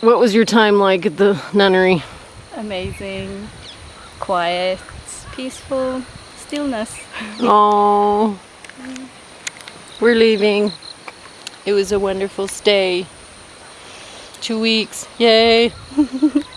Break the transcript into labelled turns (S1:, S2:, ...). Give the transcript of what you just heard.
S1: What was your time like at the nunnery?
S2: Amazing, quiet, peaceful, stillness.
S1: Oh, we're leaving. It was a wonderful stay. Two weeks, yay.